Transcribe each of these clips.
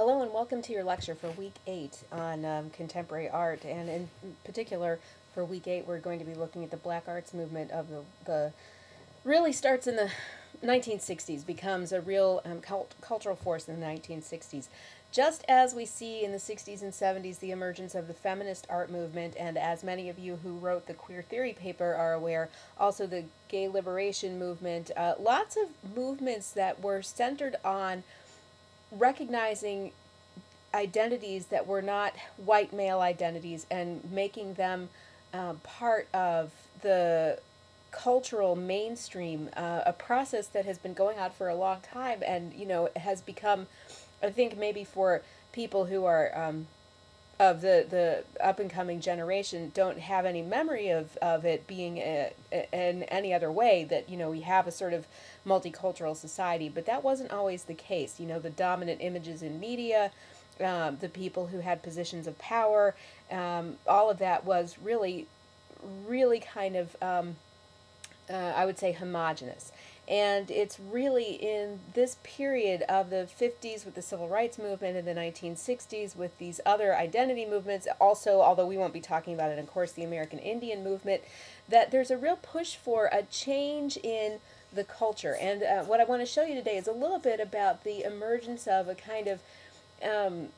Hello and welcome to your lecture for week eight on um, contemporary art, and in particular for week eight, we're going to be looking at the Black Arts movement of the the really starts in the 1960s, becomes a real um, cult, cultural force in the 1960s. Just as we see in the 60s and 70s the emergence of the feminist art movement, and as many of you who wrote the queer theory paper are aware, also the gay liberation movement, uh, lots of movements that were centered on recognizing identities that were not white male identities and making them uh, part of the cultural mainstream, uh, a process that has been going on for a long time and, you know, has become, I think maybe for people who are um, of the, the up and coming generation don't have any memory of, of it being a, a, in any other way that, you know, we have a sort of multicultural society, but that wasn't always the case. You know, the dominant images in media, um, the people who had positions of power, um, all of that was really, really kind of, um, uh, I would say, homogenous. And it's really in this period of the 50s with the civil rights movement and the 1960s with these other identity movements, also, although we won't be talking about it, of course, the American Indian movement, that there's a real push for a change in the culture. And uh, what I want to show you today is a little bit about the emergence of a kind of um,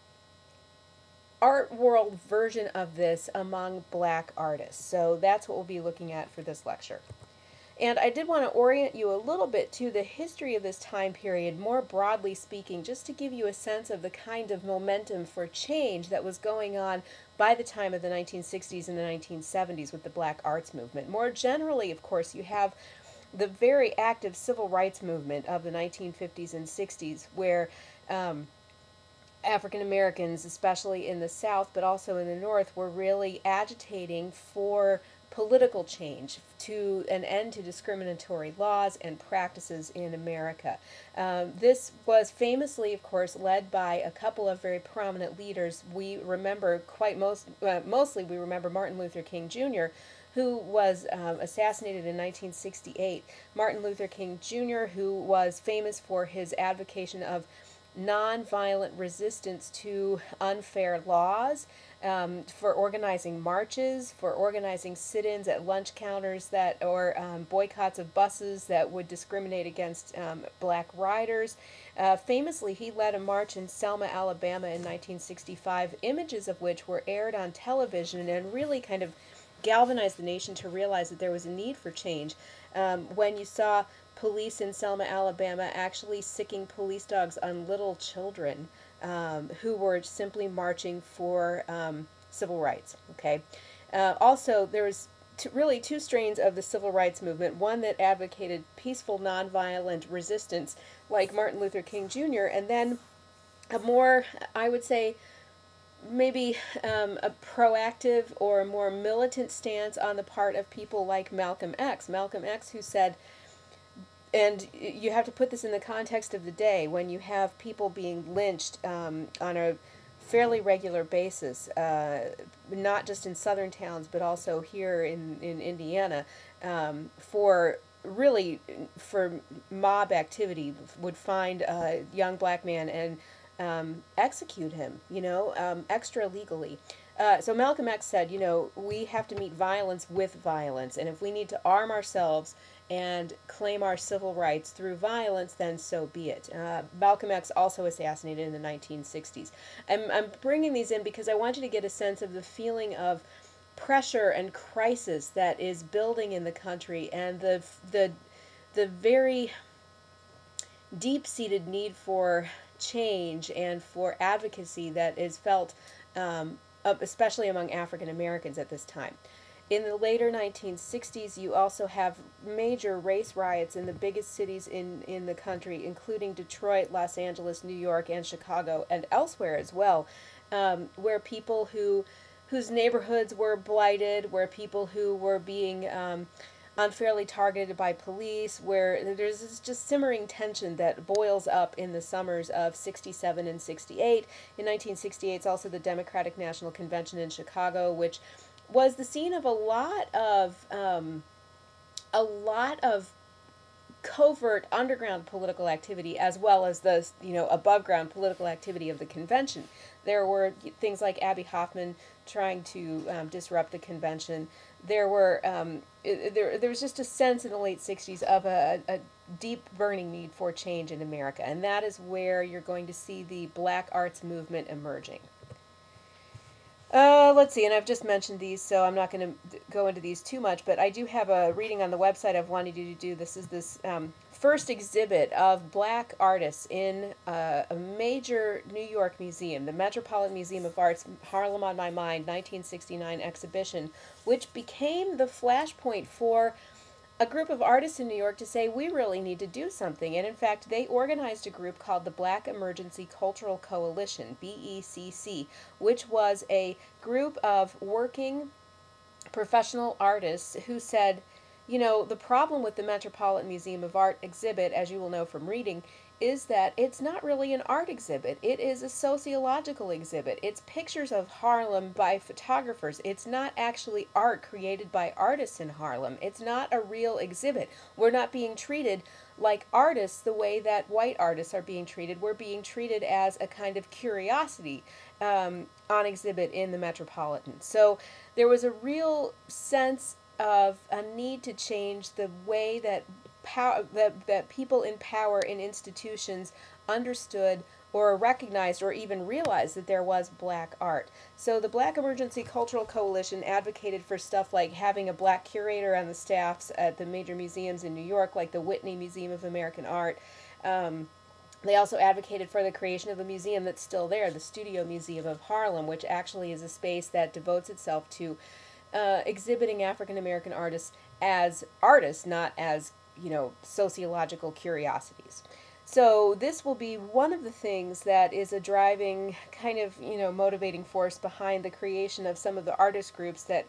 art world version of this among black artists. So that's what we'll be looking at for this lecture. And I did want to orient you a little bit to the history of this time period, more broadly speaking, just to give you a sense of the kind of momentum for change that was going on by the time of the 1960s and the 1970s with the black arts movement. More generally, of course, you have the very active civil rights movement of the 1950s and 60s, where um, African Americans, especially in the South, but also in the North, were really agitating for political change to an end to discriminatory laws and practices in America. Um, this was famously, of course, led by a couple of very prominent leaders. We remember quite most, uh, mostly we remember Martin Luther King Jr., who was um, assassinated in 1968. Martin Luther King Jr., who was famous for his advocacy of nonviolent resistance to unfair laws, um, for organizing marches, for organizing sit-ins at lunch counters that, or um, boycotts of buses that would discriminate against um, black riders. Uh, famously, he led a march in Selma, Alabama in 1965, images of which were aired on television and really kind of galvanized the nation to realize that there was a need for change. Um, when you saw police in Selma, Alabama actually sicking police dogs on little children um, who were simply marching for um, civil rights. Okay. Uh, also, there was really two strains of the civil rights movement. One that advocated peaceful, nonviolent resistance, like Martin Luther King Jr., and then a more, I would say, maybe um, a proactive or a more militant stance on the part of people like Malcolm X. Malcolm X, who said, and you have to put this in the context of the day when you have people being lynched um, on a fairly regular basis, uh, not just in southern towns but also here in, in Indiana, um, for really for mob activity would find a young black man and um, execute him, you know, um, extra legally. Uh, so Malcolm X said, you know, we have to meet violence with violence, and if we need to arm ourselves and claim our civil rights through violence, then so be it. Uh, Malcolm X also assassinated in the 1960s. I'm, I'm bringing these in because I want you to get a sense of the feeling of pressure and crisis that is building in the country and the, the, the very deep-seated need for change and for advocacy that is felt um, especially among African Americans at this time. In the later 1960s, you also have major race riots in the biggest cities in, in the country, including Detroit, Los Angeles, New York, and Chicago, and elsewhere as well, um, where people who whose neighborhoods were blighted, where people who were being um, unfairly targeted by police, where there's this just simmering tension that boils up in the summers of 67 and 68. In 1968, it's also the Democratic National Convention in Chicago, which was the scene of a lot of um, a lot of covert underground political activity as well as the you know above ground political activity of the convention. There were things like Abbie Hoffman trying to um, disrupt the convention. There were um, there there was just a sense in the late '60s of a, a deep burning need for change in America, and that is where you're going to see the Black Arts movement emerging. Uh, let's see, and I've just mentioned these, so I'm not going to go into these too much, but I do have a reading on the website I've wanted you to do. This is this um, first exhibit of black artists in uh, a major New York museum, the Metropolitan Museum of Art's Harlem on My Mind 1969 exhibition, which became the flashpoint for a group of artists in New York to say we really need to do something. And in fact, they organized a group called the Black Emergency Cultural Coalition, BECC, which was a group of working professional artists who said, you know, the problem with the Metropolitan Museum of Art exhibit, as you will know from reading, is that it's not really an art exhibit. It is a sociological exhibit. It's pictures of Harlem by photographers. It's not actually art created by artists in Harlem. It's not a real exhibit. We're not being treated like artists the way that white artists are being treated. We're being treated as a kind of curiosity um, on exhibit in the Metropolitan. So there was a real sense of a need to change the way that power that, that people in power in institutions understood or recognized or even realized that there was black art. So the Black Emergency Cultural Coalition advocated for stuff like having a black curator on the staffs at the major museums in New York, like the Whitney Museum of American Art. Um, they also advocated for the creation of a museum that's still there, the Studio Museum of Harlem, which actually is a space that devotes itself to uh, exhibiting African American artists as artists, not as you know, sociological curiosities. So this will be one of the things that is a driving kind of, you know, motivating force behind the creation of some of the artist groups that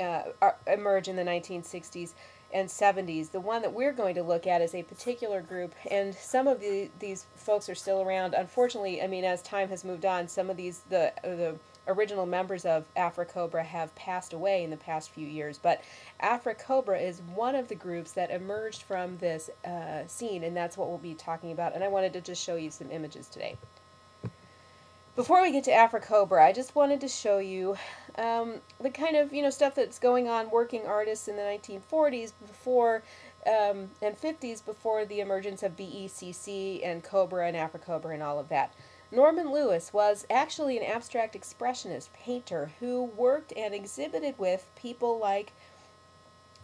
uh, are, emerge in the 1960s and 70s. The one that we're going to look at is a particular group, and some of the, these folks are still around. Unfortunately, I mean, as time has moved on, some of these, the, the original members of AfriCobra have passed away in the past few years, but AfriCobra is one of the groups that emerged from this uh, scene, and that's what we'll be talking about. And I wanted to just show you some images today. Before we get to AfriCobra, I just wanted to show you um, the kind of you know stuff that's going on working artists in the 1940s before um, and 50s before the emergence of BECC and Cobra and AfriCobra and all of that. Norman Lewis was actually an abstract expressionist painter who worked and exhibited with people like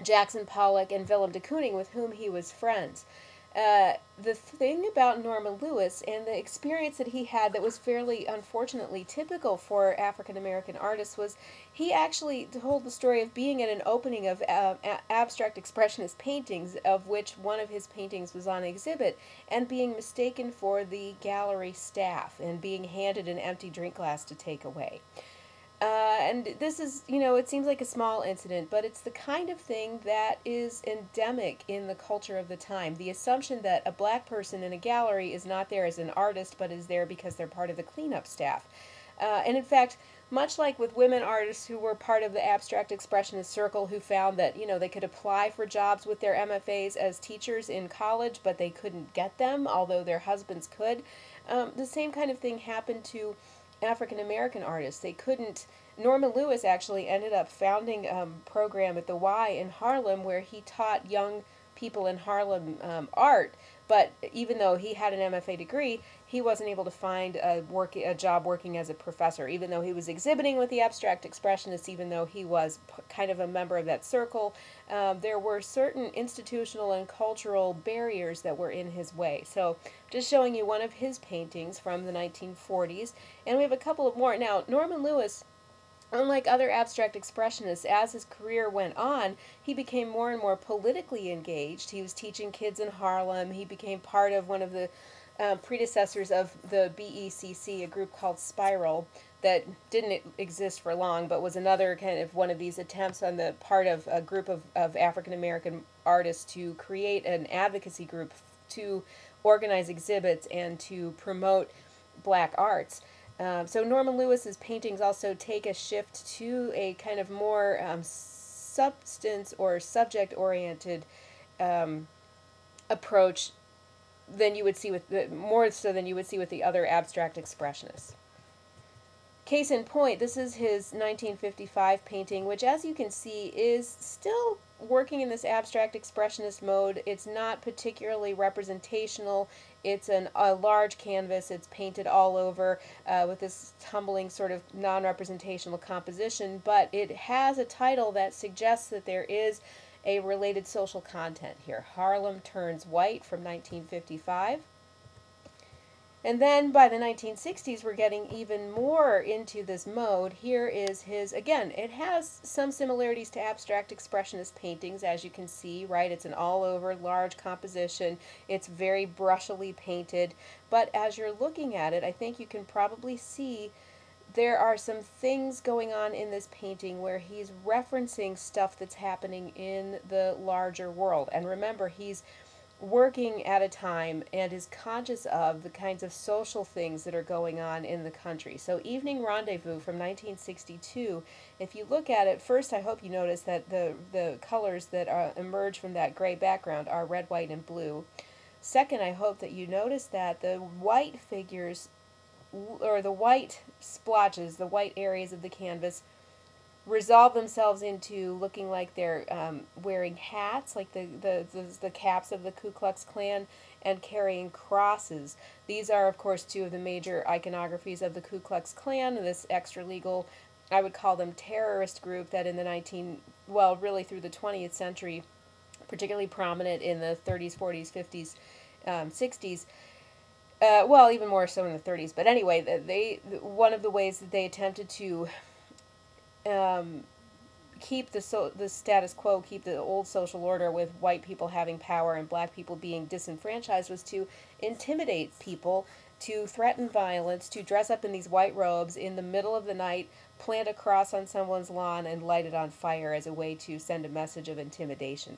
Jackson Pollock and Willem de Kooning, with whom he was friends. Uh, the thing about Norman Lewis and the experience that he had that was fairly unfortunately typical for African American artists was he actually told the story of being at an opening of uh, abstract expressionist paintings, of which one of his paintings was on exhibit, and being mistaken for the gallery staff and being handed an empty drink glass to take away. Uh, and this is, you know, it seems like a small incident, but it's the kind of thing that is endemic in the culture of the time. The assumption that a black person in a gallery is not there as an artist, but is there because they're part of the cleanup staff. Uh, and in fact, much like with women artists who were part of the abstract expressionist circle who found that, you know, they could apply for jobs with their MFAs as teachers in college, but they couldn't get them, although their husbands could, um, the same kind of thing happened to African American artists. They couldn't. Norman Lewis actually ended up founding a um, program at the Y in Harlem where he taught young people in Harlem um, art. But even though he had an MFA degree, he wasn't able to find a work a job working as a professor. Even though he was exhibiting with the abstract expressionists, even though he was kind of a member of that circle, um, there were certain institutional and cultural barriers that were in his way. So, just showing you one of his paintings from the 1940s, and we have a couple of more. Now, Norman Lewis Unlike other abstract expressionists, as his career went on, he became more and more politically engaged. He was teaching kids in Harlem. He became part of one of the uh, predecessors of the BECC, a group called Spiral, that didn't exist for long, but was another kind of one of these attempts on the part of a group of, of African American artists to create an advocacy group to organize exhibits and to promote black arts. Um, so Norman Lewis's paintings also take a shift to a kind of more um, substance or subject oriented um, approach than you would see with the, more so than you would see with the other abstract expressionists. Case in point, this is his 1955 painting, which as you can see is still working in this abstract expressionist mode. It's not particularly representational. It's an, a large canvas. It's painted all over uh, with this tumbling sort of non-representational composition, but it has a title that suggests that there is a related social content here. Harlem Turns White from 1955. And then by the 1960s, we're getting even more into this mode. Here is his, again, it has some similarities to abstract expressionist paintings, as you can see, right? It's an all over large composition. It's very brushily painted. But as you're looking at it, I think you can probably see there are some things going on in this painting where he's referencing stuff that's happening in the larger world. And remember, he's working at a time and is conscious of the kinds of social things that are going on in the country. So, Evening Rendezvous from 1962, if you look at it, first I hope you notice that the, the colors that are, emerge from that gray background are red, white, and blue. Second, I hope that you notice that the white figures, or the white splotches, the white areas of the canvas, resolve themselves into looking like they're um, wearing hats, like the, the, the, the, caps of the Ku Klux Klan, and carrying crosses. These are, of course, two of the major iconographies of the Ku Klux Klan, this extra legal, I would call them terrorist group that in the 19, well, really through the 20th century, particularly prominent in the 30s, 40s, 50s, um, 60s. Uh, well, even more so in the 30s. But anyway, they one of the ways that they attempted to um, keep the so the status quo, keep the old social order with white people having power and black people being disenfranchised was to intimidate people, to threaten violence, to dress up in these white robes in the middle of the night, plant a cross on someone's lawn and light it on fire as a way to send a message of intimidation.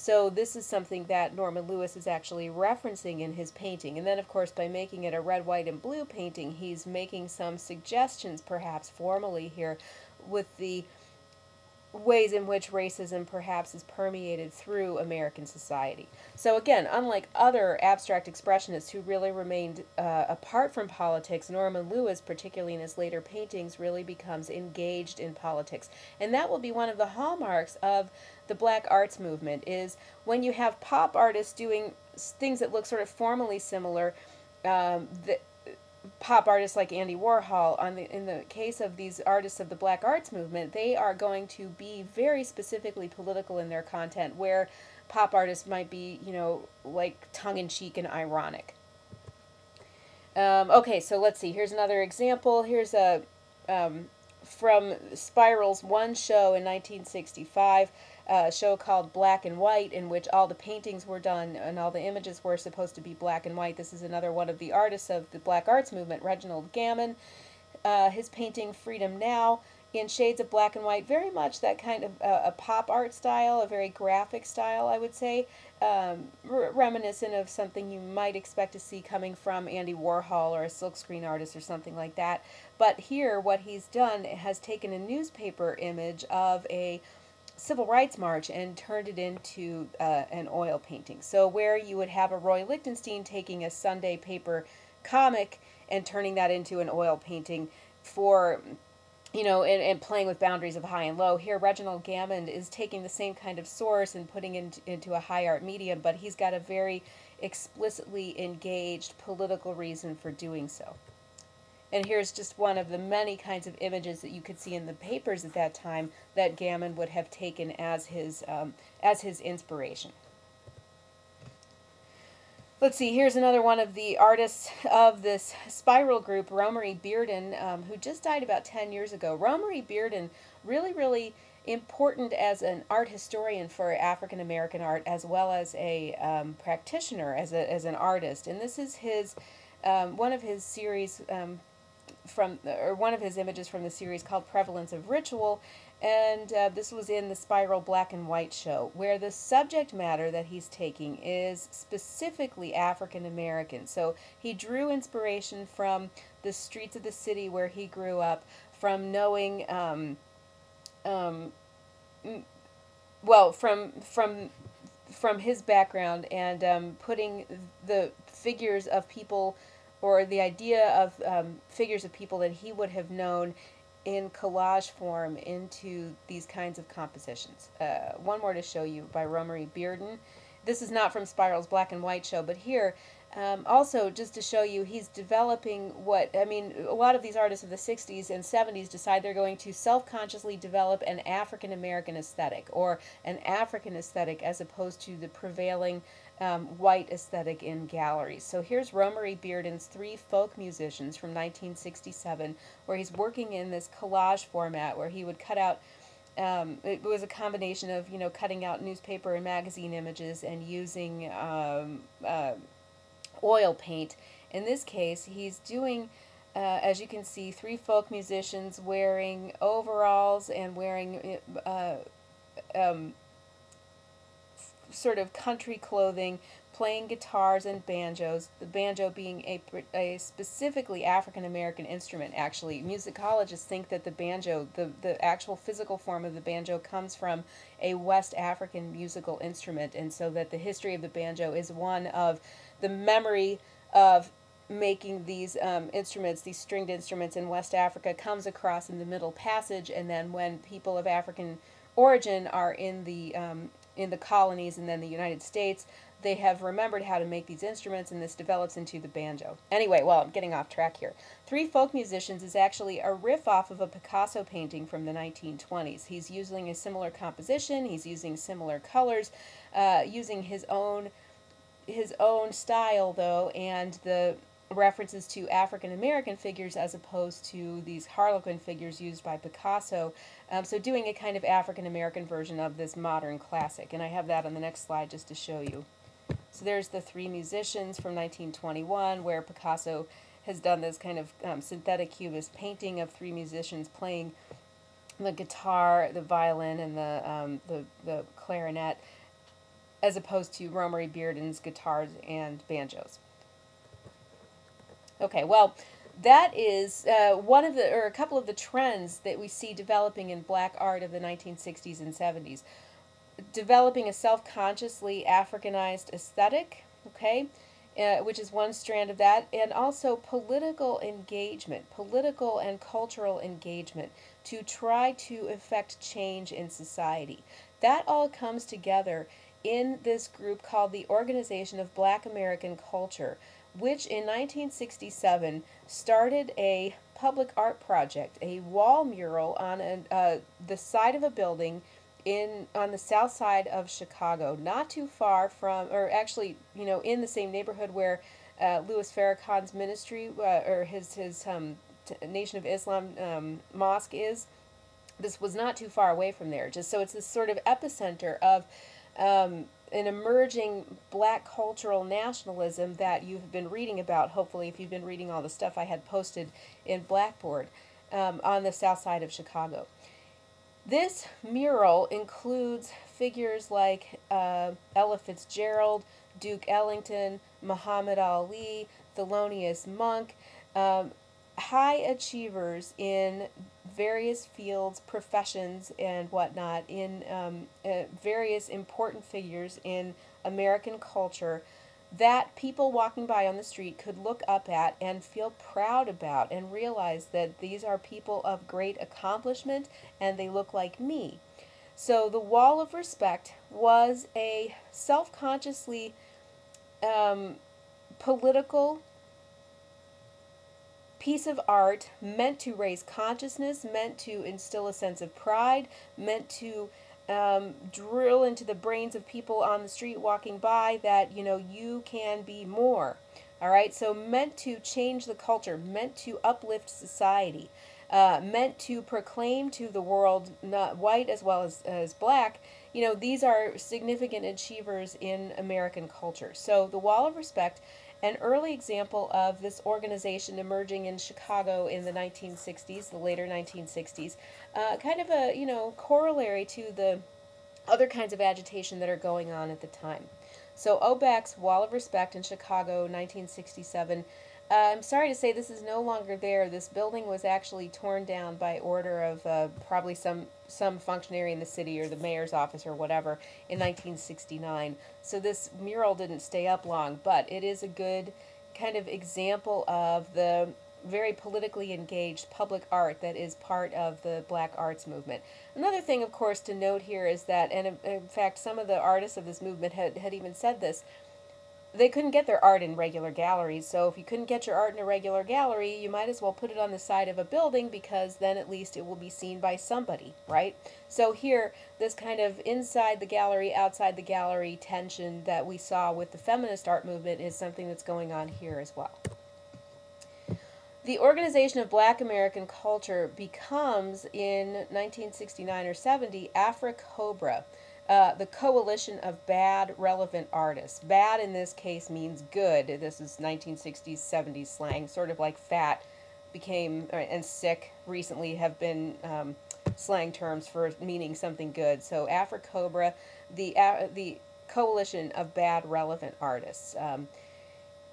So this is something that Norman Lewis is actually referencing in his painting. And then of course by making it a red, white, and blue painting, he's making some suggestions perhaps formally here with the ways in which racism perhaps is permeated through American society. So again, unlike other abstract expressionists who really remained uh, apart from politics, Norman Lewis, particularly in his later paintings, really becomes engaged in politics. And that will be one of the hallmarks of the black arts movement is when you have pop artists doing things that look sort of formally similar, um, pop artists like Andy Warhol, on the in the case of these artists of the Black Arts movement, they are going to be very specifically political in their content, where pop artists might be, you know, like tongue in cheek and ironic. Um, okay, so let's see. Here's another example. Here's a um, from Spiral's one show in 1965 a show called Black and White, in which all the paintings were done and all the images were supposed to be black and white. This is another one of the artists of the Black Arts Movement, Reginald Gammon. Uh, his painting Freedom Now in shades of black and white, very much that kind of uh, a pop art style, a very graphic style, I would say, um, reminiscent of something you might expect to see coming from Andy Warhol or a silkscreen artist or something like that. But here, what he's done has taken a newspaper image of a civil rights march and turned it into uh, an oil painting. So where you would have a Roy Lichtenstein taking a Sunday paper comic and turning that into an oil painting for you know, and, and playing with boundaries of high and low. Here, Reginald Gammon is taking the same kind of source and putting it into a high art medium, but he's got a very explicitly engaged political reason for doing so. And here's just one of the many kinds of images that you could see in the papers at that time that Gammon would have taken as his, um, as his inspiration. Let's see, here's another one of the artists of this spiral group, Romare Bearden, um, who just died about 10 years ago. Romare Bearden, really, really important as an art historian for African American art as well as a um, practitioner, as, a, as an artist. And this is his, um, one of his series um, from or one of his images from the series called Prevalence of Ritual, and uh, this was in the Spiral Black and White show, where the subject matter that he's taking is specifically African American. So he drew inspiration from the streets of the city where he grew up, from knowing, um, um, well, from from from his background and um, putting the figures of people or the idea of um, figures of people that he would have known in collage form into these kinds of compositions. Uh, one more to show you by Romare Bearden. This is not from Spiral's Black and White show, but here um, also, just to show you, he's developing what, I mean, a lot of these artists of the 60s and 70s decide they're going to self consciously develop an African American aesthetic or an African aesthetic as opposed to the prevailing um, white aesthetic in galleries. So here's Romare Bearden's Three Folk Musicians from 1967, where he's working in this collage format where he would cut out. Um, it was a combination of you know cutting out newspaper and magazine images and using um, uh, oil paint. In this case, he's doing, uh, as you can see, three folk musicians wearing overalls and wearing uh, um, sort of country clothing, playing guitars and banjos, the banjo being a, a specifically African American instrument, actually. Musicologists think that the banjo, the, the actual physical form of the banjo, comes from a West African musical instrument, and so that the history of the banjo is one of the memory of making these um, instruments, these stringed instruments in West Africa, comes across in the Middle Passage, and then when people of African origin are in the um, in the colonies and then the United States, they have remembered how to make these instruments, and this develops into the banjo. Anyway, well, I'm getting off track here. Three Folk Musicians is actually a riff off of a Picasso painting from the 1920s. He's using a similar composition, he's using similar colors, uh, using his own his own style though and the references to African American figures as opposed to these Harlequin figures used by Picasso. Um, so doing a kind of African American version of this modern classic. And I have that on the next slide just to show you. So there's the three musicians from 1921 where Picasso has done this kind of um, synthetic cubist painting of three musicians playing the guitar, the violin, and the, um, the, the clarinet as opposed to Romare Bearden's guitars and banjos. Okay, well, that is uh, one of the, or a couple of the trends that we see developing in black art of the 1960s and 70s. Developing a self consciously Africanized aesthetic, okay, uh, which is one strand of that, and also political engagement, political and cultural engagement to try to effect change in society. That all comes together in this group called the Organization of Black American Culture, which in 1967 started a public art project, a wall mural on a, uh, the side of a building in on the south side of Chicago, not too far from, or actually, you know, in the same neighborhood where uh, Louis Farrakhan's ministry uh, or his his um, Nation of Islam um, mosque is. This was not too far away from there. Just so it's this sort of epicenter of um, an emerging black cultural nationalism that you've been reading about, hopefully, if you've been reading all the stuff I had posted in Blackboard um, on the south side of Chicago. This mural includes figures like uh, Ella Fitzgerald, Duke Ellington, Muhammad Ali, Thelonious Monk, um, high achievers in various fields, professions, and whatnot, in um, uh, various important figures in American culture that people walking by on the street could look up at and feel proud about and realize that these are people of great accomplishment and they look like me. So the Wall of Respect was a self consciously um, political piece of art meant to raise consciousness, meant to instill a sense of pride, meant to um, drill into the brains of people on the street walking by that, you know, you can be more. All right, so meant to change the culture, meant to uplift society, uh, meant to proclaim to the world, not white as well as, as black, you know, these are significant achievers in American culture. So the Wall of Respect an early example of this organization emerging in Chicago in the 1960s, the later 1960s, uh, kind of a you know corollary to the other kinds of agitation that are going on at the time. So OBAC's Wall of Respect in Chicago, 1967, Uh, I'm sorry to say this is no longer there. This building was actually torn down by order of uh, probably some some functionary in the city or the mayor's office or whatever in 1969. So this mural didn't stay up long, but it is a good kind of example of the very politically engaged public art that is part of the black arts movement. Another thing, of course, to note here is that, and in, fact, some of the artists of this movement had, had even said this they couldn't get their art in regular galleries. So if you couldn't get your art in a regular gallery, you might as well put it on the side of a building because then at least it will be seen by somebody, right? So here, this kind of inside the gallery, outside the gallery tension that we saw with the feminist art movement is something that's going on here as well. The Organization of Black American Culture becomes in 1969 or 70 AfriCOBRA. Uh, the coalition of bad relevant artists. Bad in this case means good. This is 1960s, 70s slang, sort of like fat became uh, and sick recently have been um, slang terms for meaning something good. So AfriCOBRA, the uh, the coalition of bad relevant artists. Um,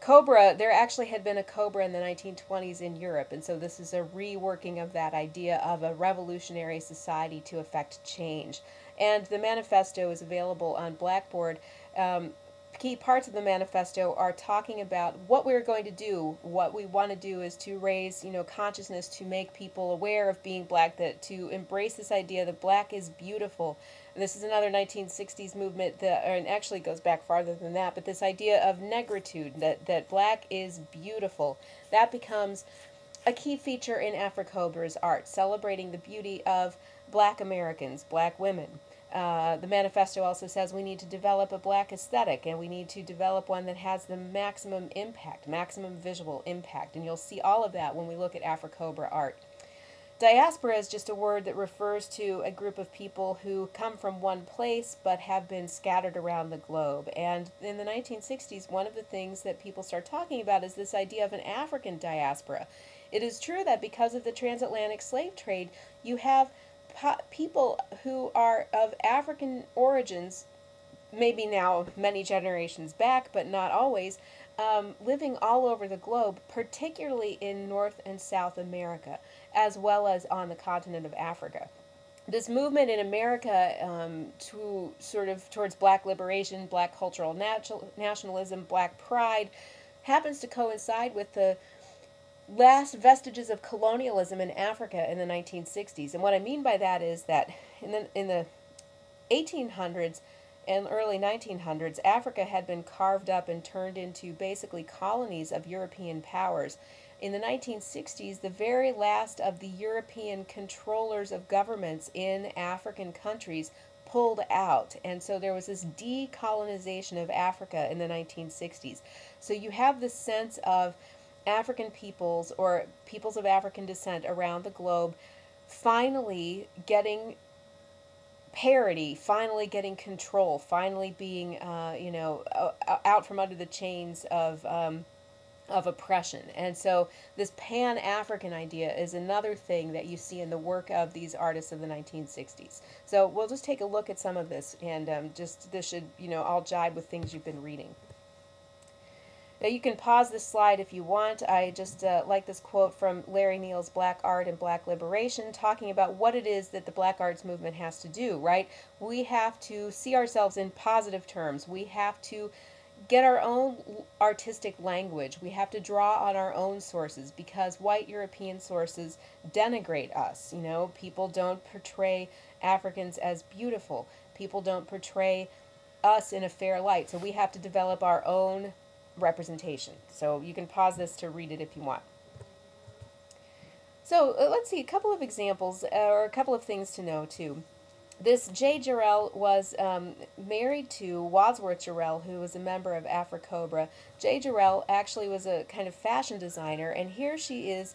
Cobra, there actually had been a Cobra in the 1920s in Europe, and so this is a reworking of that idea of a revolutionary society to effect change. And the manifesto is available on Blackboard. Um, key parts of the manifesto are talking about what we're going to do. What we want to do is to raise, you know, consciousness to make people aware of being black, that to embrace this idea that black is beautiful. This is another 1960s movement that, and actually goes back farther than that, but this idea of negritude, that, that black is beautiful, that becomes a key feature in AfriCOBRA's art, celebrating the beauty of black Americans, black women. Uh, the manifesto also says we need to develop a black aesthetic and we need to develop one that has the maximum impact, maximum visual impact. And you'll see all of that when we look at AfriCOBRA art. Diaspora is just a word that refers to a group of people who come from one place but have been scattered around the globe. And in the 1960s, one of the things that people start talking about is this idea of an African diaspora. It is true that because of the transatlantic slave trade, you have people who are of African origins, maybe now many generations back, but not always, um, living all over the globe, particularly in North and South America, as well as on the continent of Africa. This movement in America um, to sort of towards black liberation, black cultural nationalism, black pride, happens to coincide with the last vestiges of colonialism in Africa in the 1960s. And what I mean by that is that in the, in the 1800s and early 1900s, Africa had been carved up and turned into basically colonies of European powers. In the 1960s, the very last of the European controllers of governments in African countries pulled out. And so there was this decolonization of Africa in the 1960s. So you have this sense of African peoples or peoples of African descent around the globe finally getting parity, finally getting control, finally being, uh, you know, out from under the chains of um, of oppression. And so this pan-African idea is another thing that you see in the work of these artists of the 1960s. So we'll just take a look at some of this, and um, just this should, you know, all jibe with things you've been reading. Now you can pause this slide if you want. I just uh, like this quote from Larry Neal's Black Art and Black Liberation, talking about what it is that the Black Arts movement has to do, right? We have to see ourselves in positive terms. We have to get our own artistic language. We have to draw on our own sources because white European sources denigrate us. You know, people don't portray Africans as beautiful. People don't portray us in a fair light. So we have to develop our own representation. So you can pause this to read it if you want. So uh, let's see a couple of examples uh, or a couple of things to know too. This Jae Jarrell was um, married to Wadsworth Jarrell, who was a member of AfriCOBRA. Jae Jarrell actually was a kind of fashion designer, and here she is.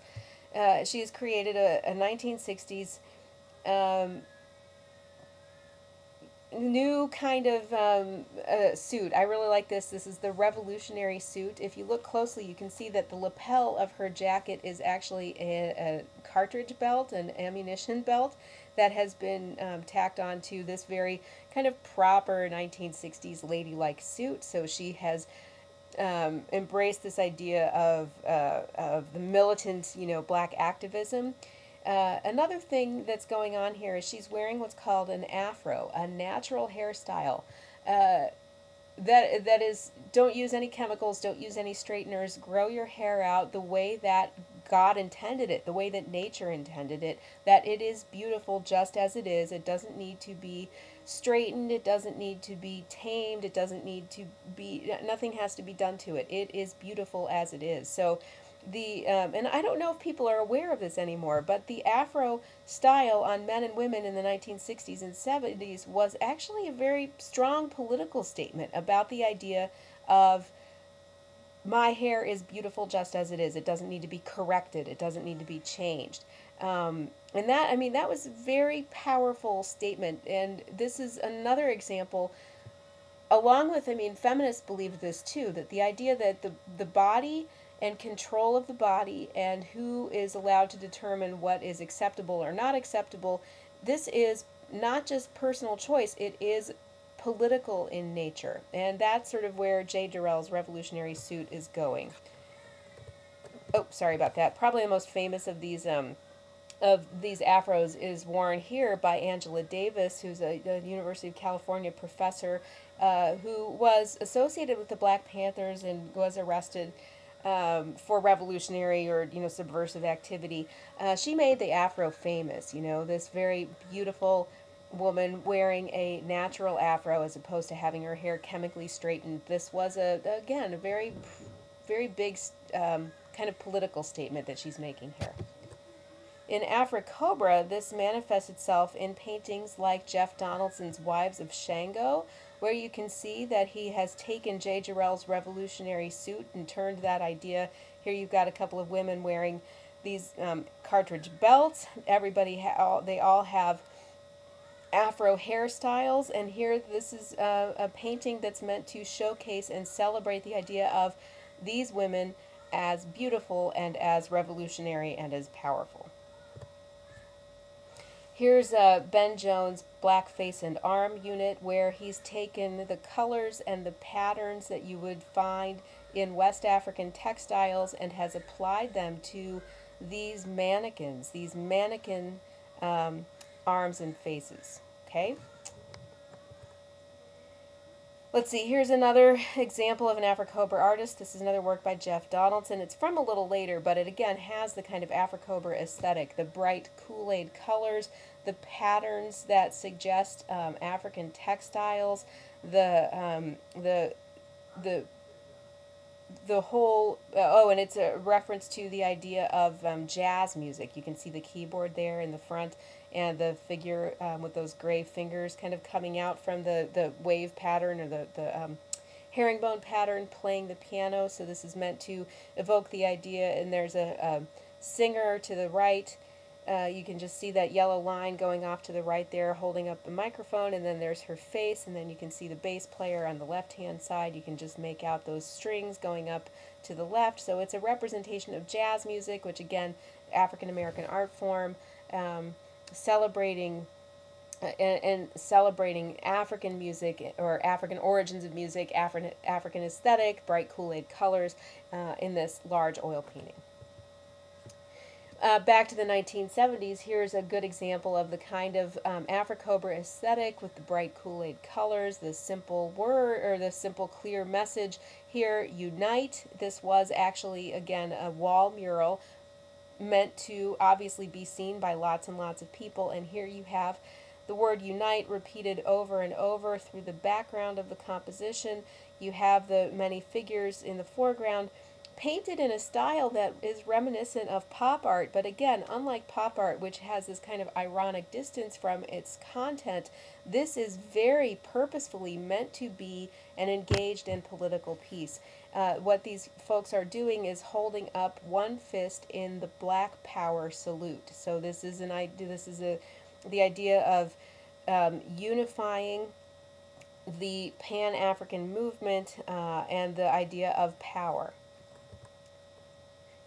Uh, she has created a, a 1960s um, new kind of um, uh, suit. I really like this. This is the revolutionary suit. If you look closely, you can see that the lapel of her jacket is actually a, a cartridge belt, an ammunition belt that has been um, tacked onto this very kind of proper 1960s ladylike suit. So she has um, embrace this idea of, uh, of the militant, you know, black activism. Uh, another thing that's going on here is she's wearing what's called an afro, a natural hairstyle. Uh, that that is don't use any chemicals don't use any straighteners grow your hair out the way that god intended it the way that nature intended it that it is beautiful just as it is it doesn't need to be straightened it doesn't need to be tamed it doesn't need to be nothing has to be done to it it is beautiful as it is so the um, and I don't know if people are aware of this anymore, but the Afro style on men and women in the 1960s and 70s was actually a very strong political statement about the idea of my hair is beautiful just as it is. It doesn't need to be corrected. It doesn't need to be changed. Um, and that I mean that was a very powerful statement. And this is another example. Along with I mean feminists believe this too that the idea that the the body and control of the body and who is allowed to determine what is acceptable or not acceptable. This is not just personal choice, it is political in nature. And that's sort of where Jae Jarrell's revolutionary suit is going. Oh, sorry about that. Probably the most famous of these um, of these afros is worn here by Angela Davis, who's a, a University of California professor uh, who was associated with the Black Panthers and was arrested um, for revolutionary or you know subversive activity. Uh, she made the afro famous. You know this very beautiful woman wearing a natural afro as opposed to having her hair chemically straightened. This was a again a very very big um, kind of political statement that she's making here. In AfriCobra, this manifests itself in paintings like Jeff Donaldson's Wives of Shango, where you can see that he has taken Jae Jarrell's revolutionary suit and turned that idea. Here you've got a couple of women wearing these um, cartridge belts. Everybody, ha- they all have afro hairstyles, and here this is a, a painting that's meant to showcase and celebrate the idea of these women as beautiful and as revolutionary and as powerful. Here's uh, Ben Jones' black face and arm unit where he's taken the colors and the patterns that you would find in West African textiles and has applied them to these mannequins, these mannequin um, arms and faces. Okay? Let's see, here's another example of an AfriCobra artist. This is another work by Jeff Donaldson. It's from a little later, but it again has the kind of AfriCobra aesthetic, the bright Kool-Aid colors, the patterns that suggest um, African textiles, the, um, the, the, the whole, uh, oh, and it's a reference to the idea of um, jazz music. You can see the keyboard there in the front and the figure um, with those gray fingers kind of coming out from the, the wave pattern or the, the um, herringbone pattern playing the piano. So this is meant to evoke the idea, and there's a, a singer to the right. Uh, you can just see that yellow line going off to the right there holding up the microphone and then there's her face and then you can see the bass player on the left hand side you can just make out those strings going up to the left so it's a representation of jazz music which again African American art form um, celebrating uh, and, celebrating African music or African origins of music, African African aesthetic, bright Kool-Aid colors uh, in this large oil painting. Uh, back to the 1970s, here's a good example of the kind of um, AfriCobra aesthetic with the bright Kool-Aid colors, the simple word or the simple clear message here, unite. This was actually, again, a wall mural meant to obviously be seen by lots and lots of people. And here you have the word unite repeated over and over through the background of the composition. You have the many figures in the foreground painted in a style that is reminiscent of pop art, but again, unlike pop art, which has this kind of ironic distance from its content, this is very purposefully meant to be an engaged in political piece. Uh, what these folks are doing is holding up one fist in the Black Power salute. So this is an idea. This is a the idea of um, unifying the Pan African movement uh, and the idea of power.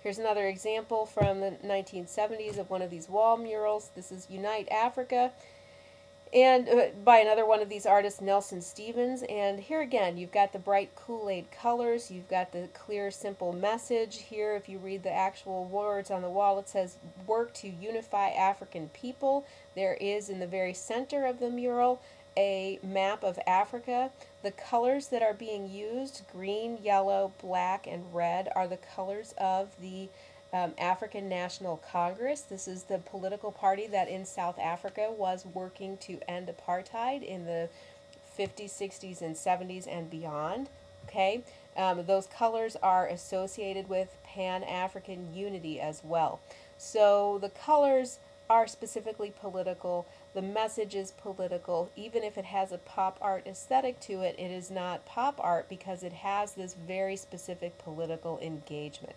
Here's another example from the 1970s of one of these wall murals. This is Unite Africa. and uh, by another one of these artists, Nelson Stevens. And here again, you've got the bright Kool Aid colors, you've got the clear, simple message. Here, if you read the actual words on the wall, it says, Work to unify African people. There is in the very center of the mural a map of Africa. The colors that are being used, green, yellow, black, and red, are the colors of the um, African National Congress. This is the political party that in South Africa was working to end apartheid in the 50s, 60s, and 70s and beyond. Okay, um, those colors are associated with Pan African unity as well. So the colors are specifically political. The message is political. Even if it has a pop art aesthetic to it, it is not pop art because it has this very specific political engagement.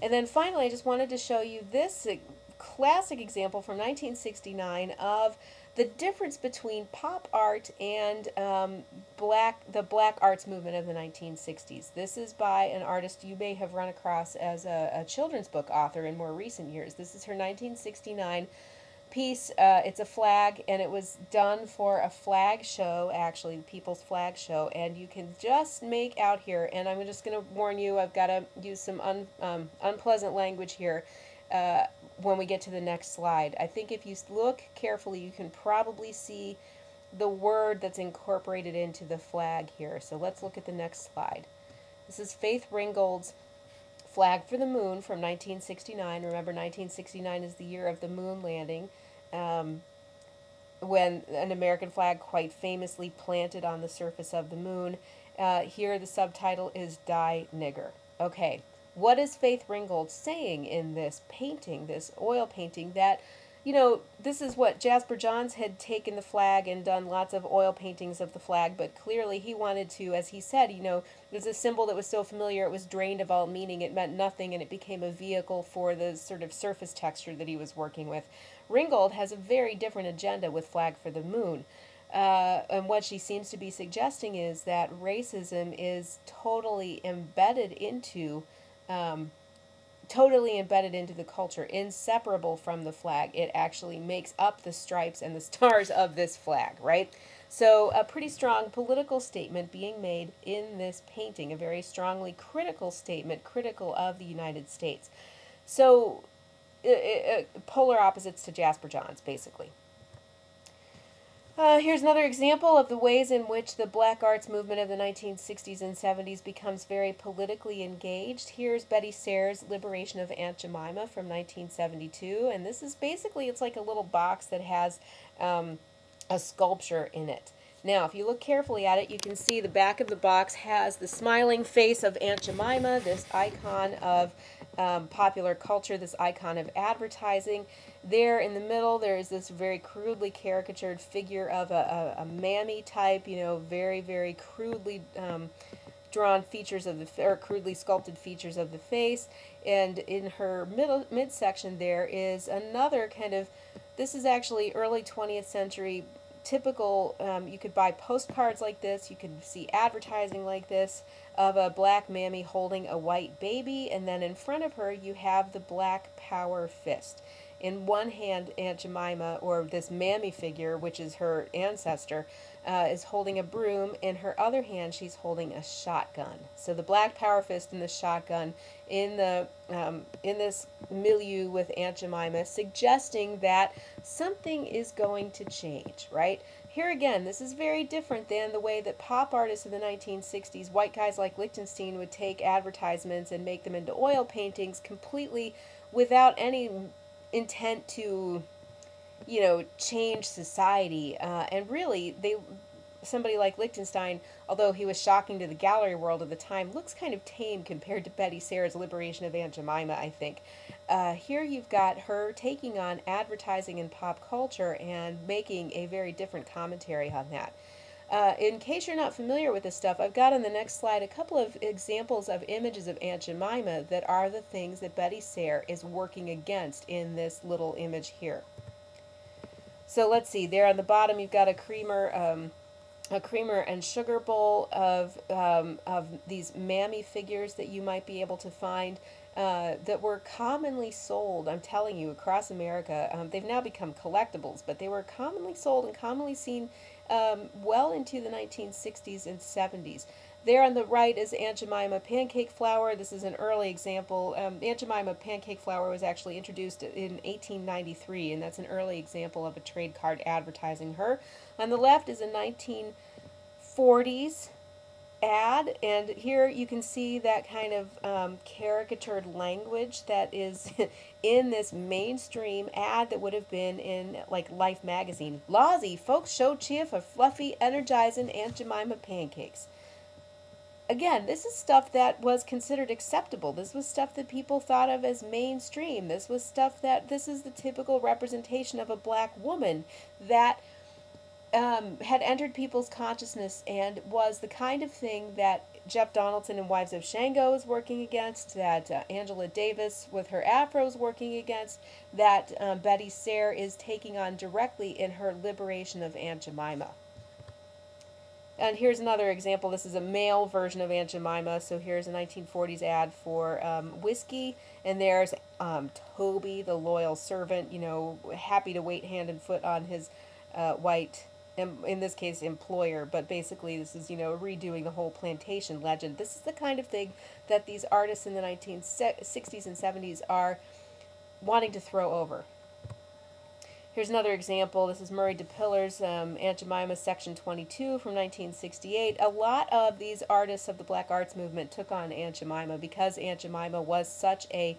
And then finally, I just wanted to show you this classic example from 1969 of the difference between pop art and um, black the black arts movement of the 1960s. This is by an artist you may have run across as a, a children's book author in more recent years. This is her 1969 piece. Uh, it's a flag, and it was done for a flag show, actually, People's Flag Show. And you can just make out here, and I'm just going to warn you, I've got to use some un, um, unpleasant language here uh, when we get to the next slide. I think if you look carefully, you can probably see the word that's incorporated into the flag here. So let's look at the next slide. This is Faith Ringgold's Flag for the Moon from 1969. Remember, 1969 is the year of the moon landing, um, when an American flag quite famously planted on the surface of the moon. Uh, here, the subtitle is Die Nigger. Okay, what is Faith Ringgold saying in this painting, this oil painting, that you know, this is what Jasper Johns had taken the flag and done lots of oil paintings of the flag, but clearly he wanted to, as he said, you know, it was a symbol that was so familiar it was drained of all meaning, it meant nothing, and it became a vehicle for the sort of surface texture that he was working with. Ringgold has a very different agenda with Flag for the Moon. Uh, and what she seems to be suggesting is that racism is totally embedded into um, totally embedded into the culture, inseparable from the flag. It actually makes up the stripes and the stars of this flag, right? So, a pretty strong political statement being made in this painting, a very strongly critical statement, critical of the United States. So, uh, uh, polar opposites to Jasper Johns, basically. Uh, here's another example of the ways in which the black arts movement of the 1960s and 70s becomes very politically engaged. Here's Betye Saar's Liberation of Aunt Jemima from 1972, and this is basically, it's like a little box that has um, a sculpture in it. Now, if you look carefully at it, you can see the back of the box has the smiling face of Aunt Jemima, this icon of um, popular culture, this icon of advertising. There in the middle, there is this very crudely caricatured figure of a, a, a mammy type, you know, very, very crudely um, drawn features of the, or crudely sculpted features of the face. And in her middle midsection, there is another kind of, this is actually early 20th century typical, um, you could buy postcards like this, you could see advertising like this of a black mammy holding a white baby, and then in front of her you have the black power fist. In one hand, Aunt Jemima, or this mammy figure, which is her ancestor, uh, is holding a broom. In her other hand, she's holding a shotgun. So the black power fist and the shotgun in the um, in this milieu with Aunt Jemima, suggesting that something is going to change, right? Here again, this is very different than the way that pop artists of the 1960s, white guys like Lichtenstein, would take advertisements and make them into oil paintings completely without any intent to you know, change society. Uh, and really, they somebody like Lichtenstein, although he was shocking to the gallery world of the time, looks kind of tame compared to Betye Saar's Liberation of Aunt Jemima, I think. Uh, here you've got her taking on advertising and pop culture and making a very different commentary on that. Uh, in case you're not familiar with this stuff, I've got on the next slide a couple of examples of images of Aunt Jemima that are the things that Betye Saar is working against in this little image here. So let's see, there on the bottom you've got a creamer, um, a creamer and sugar bowl of, um, of these mammy figures that you might be able to find. uh, that were commonly sold. I'm telling you, across America, um, they've now become collectibles, but they were commonly sold and commonly seen um, well into the 1960s and 70s. There on the right is Aunt Jemima pancake flour. This is an early example. Um, Aunt Jemima pancake flour was actually introduced in 1893, and that's an early example of a trade card advertising her. On the left is a 1940s ad, and here you can see that kind of um, caricatured language that is in this mainstream ad that would have been in like Life magazine. Lawsy, folks show cheer for fluffy, energizing Aunt Jemima pancakes. Again, this is stuff that was considered acceptable. This was stuff that people thought of as mainstream. This was stuff that this is the typical representation of a black woman that um, had entered people's consciousness and was the kind of thing that Jeff Donaldson and Wives of Shango is working against, that uh, Angela Davis with her afro is working against, that um, Betye Saar is taking on directly in her liberation of Aunt Jemima. And here's another example. This is a male version of Aunt Jemima. So here's a 1940s ad for um, whiskey. And there's um, Toby, the loyal servant, you know, happy to wait hand and foot on his uh, white in this case employer but basically this is you know redoing the whole plantation legend. This is the kind of thing that these artists in the 1960s and 70s are wanting to throw over. Here's another example. This is Murry DePillars' um, aunt jemima section 22 from 1968 a lot of these artists of the black arts movement took on aunt jemima because aunt jemima was such a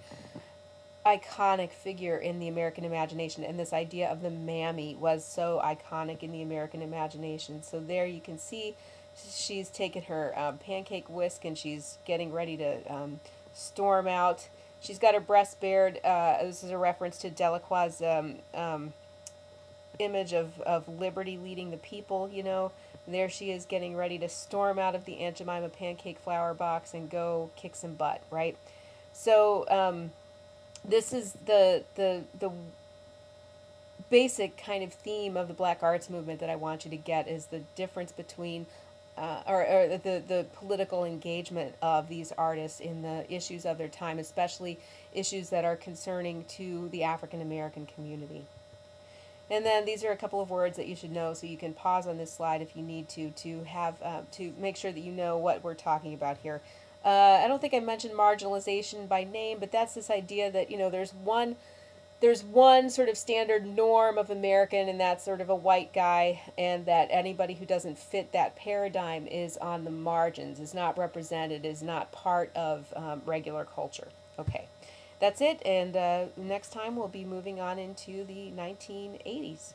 iconic figure in the American imagination, and this idea of the mammy was so iconic in the American imagination. So there you can see she's taken her um, pancake whisk and she's getting ready to um, storm out. She's got her breast bared. Uh, this is a reference to Delacroix's um, um, image of, of liberty leading the people, you know. There she is getting ready to storm out of the Aunt Jemima pancake flour box and go kick some butt, right? So, um, this is the the the basic kind of theme of the black arts movement that I want you to get is the difference between uh, or, or the, the political engagement of these artists in the issues of their time, especially issues that are concerning to the African American community. And then these are a couple of words that you should know, so you can pause on this slide if you need to to have uh, to make sure that you know what we're talking about here. Uh, I don't think I mentioned marginalization by name, but that's this idea that you know there's one there's one sort of standard norm of American, and that's sort of a white guy, and that anybody who doesn't fit that paradigm is on the margins, is not represented, is not part of um, regular culture. Okay, that's it, and uh, next time we'll be moving on into the 1980s.